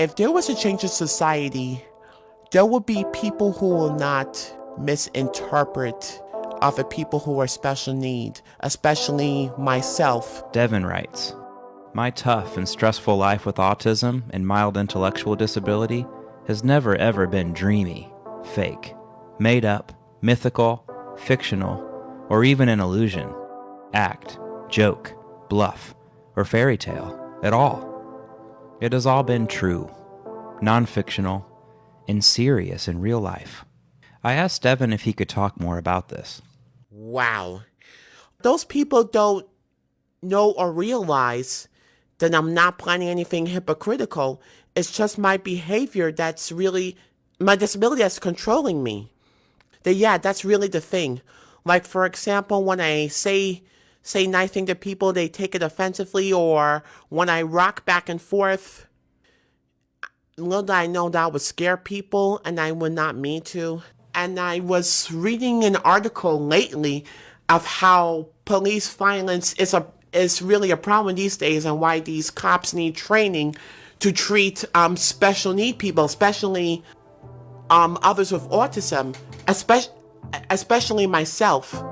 if there was a change in society, there would be people who will not misinterpret other people who are special need, especially myself. Devin writes My tough and stressful life with autism and mild intellectual disability has never ever been dreamy, fake, made up, mythical, fictional, or even an illusion, act, joke, bluff, or fairy tale at all. It has all been true, non fictional, and serious in real life. I asked Devin if he could talk more about this. Wow. Those people don't know or realize that I'm not planning anything hypocritical. It's just my behavior that's really my disability that's controlling me. That yeah, that's really the thing. Like for example, when I say say nice thing to people, they take it offensively, or when I rock back and forth, little did I know that would scare people, and I would not mean to and I was reading an article lately of how police violence is a is really a problem these days and why these cops need training to treat um, special need people, especially um, others with autism, especially especially myself.